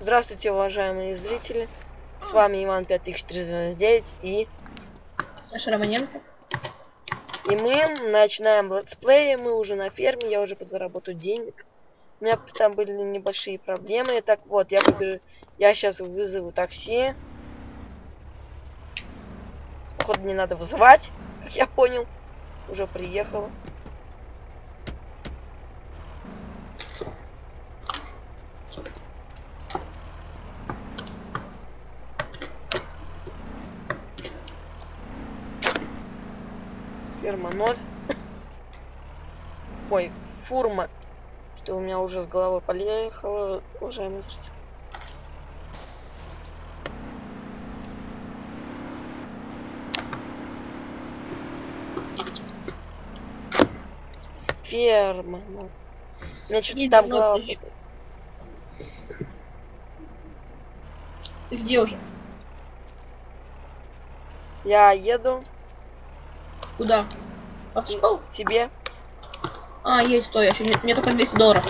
Здравствуйте, уважаемые зрители. С вами Иван 5399 и... Саша Романенко. И мы начинаем летсплей. Мы уже на ферме, я уже подзаработаю денег. У меня там были небольшие проблемы. Так вот, я побежу... Я сейчас вызову такси. Походу не надо вызывать, как я понял. Уже приехала. Ферма 0. Ой, фурма. Что у меня уже с головой поехало, уважаемые зрители. Ферма. Ну. Меня что-то там голова... Ты где уже? Я еду Куда? А в школу? к тебе. А, есть, стой, еще мне, мне только 200 долларов.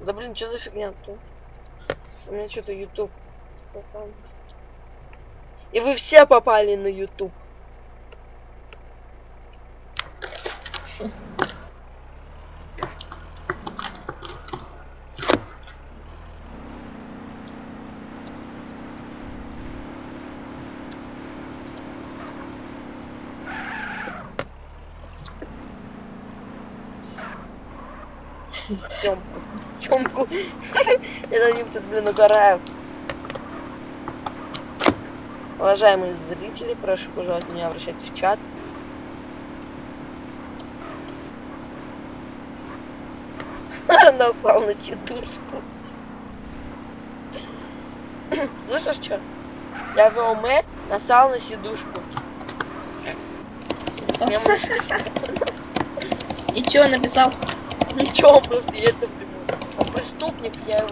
Да блин, что за фигня тут? У меня что-то YouTube попал. И вы все попали на YouTube. Тёмку. Тёмку. На ним тут, блин, угораю. Уважаемые зрители, прошу, пожалуйста, не обращайтесь в чат. Насал на сидушку. Слышишь, что? Я в ОМ насал на сидушку. И чё написал? Ничего, просто напрямую. Он преступник, я его.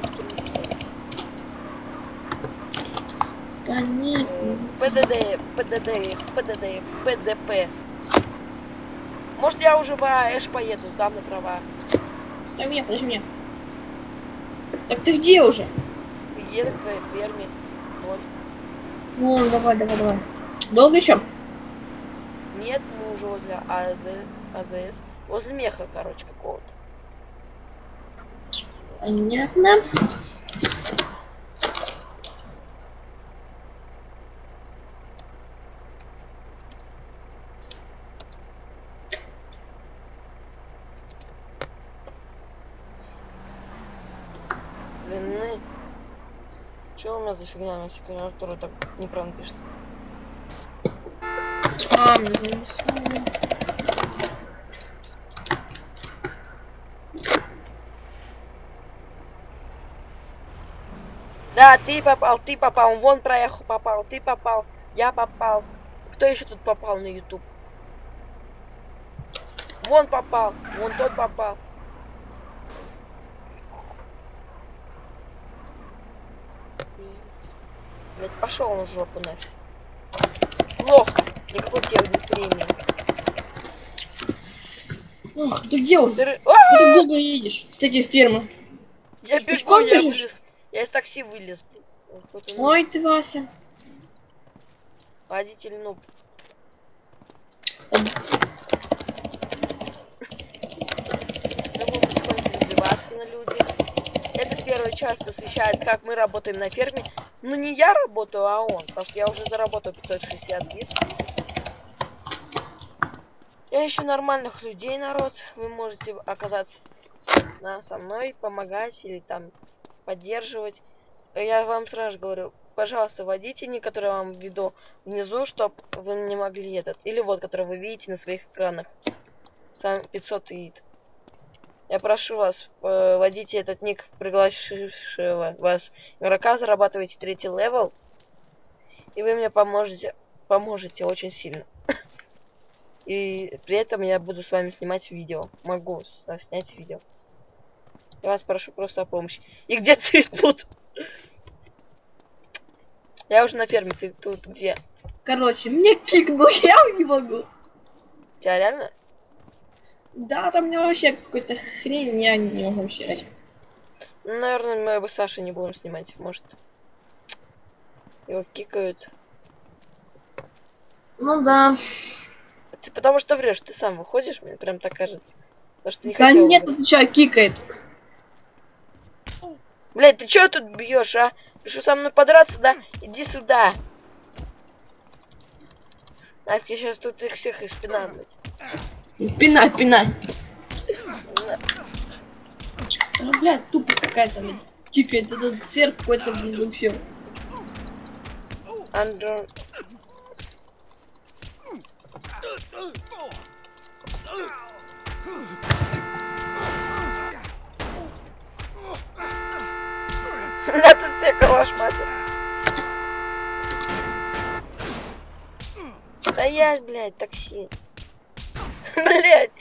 Понятно. ПДД, ПДД, ПДД, ПДП. Может я уже в АЭШ поеду, сдам на права. Дай меня, подожди меня. Так ты где уже? Еду к твоей ферме. Ноль. Ну, давай, давай, давай. Долго еще? Нет, мы уже возле АЗ, АЗС. Возле меха, короче, какого-то. Понятно. Длины. Что у меня за фигня на секунду, так неправильно пишет? А, мне занесло. Да, ты попал, ты попал, вон проехал, попал, ты попал, я попал. Кто еще тут попал на YouTube? Вон попал, вон тот попал. Блять, пошел он в жопу нафиг. Плохо, никакой тебе премии. Ох, ты где уже? Ты А! долго едешь с этой фермы. Я пешком я бежишь? Я из такси вылез. Ой, ты, Вася. Водитель нуб. На люди. Эта первая часть посвящается, как мы работаем на ферме. Ну не я работаю, а он. Потому что я уже заработал 560 бит. Я ищу нормальных людей, народ. Вы можете оказаться со мной, помогать или там поддерживать. Я вам сразу говорю, пожалуйста, вводите ник, который я вам введу внизу, чтобы вы не могли этот. Или вот, который вы видите на своих экранах. Сам 500 ид. Я прошу вас, э, вводите этот ник пригласившего вас игрока, зарабатывайте третий level. И вы мне поможете, поможете очень сильно. И при этом я буду с вами снимать видео. Могу снять видео. Я вас прошу просто о помощи. И где ты тут? Я уже на ферме, ты тут где? Короче, мне кикнул, я не могу. Тебя реально? Да, там него вообще какой-то хрень, я не могу вообще. Ну, наверное, мы бы Саши не будем снимать, может. Его кикают. Ну да. Ты потому что врешь, ты сам выходишь, мне прям так кажется. Потому что ты не Да хотел нет, выходить. это что, кикает. Блядь, ты чё тут бьешь, а? Ты что, со мной подраться, да? Иди сюда. Нафиг, я сейчас тут их всех из спина, блядь. Пинать, пинать. На- А, блядь, тупость какая-то, блядь. Кикает этот сверх какой-то, блин, вообще. Андро... Я Стоять, блядь, такси. Блядь,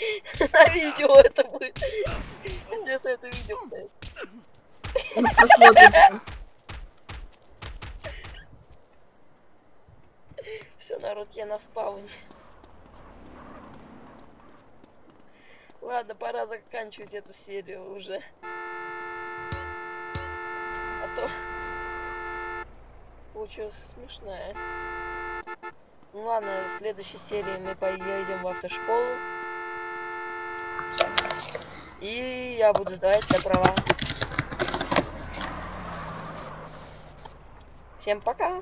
на видео это будет. Тебе советую видео посмотрит. Все, народ, я на спауне. Ладно, пора заканчивать эту серию уже. А то получилось смешная. Ну ладно, в следующей серии мы поедем в автошколу. И я буду сдавать на права. Всем пока!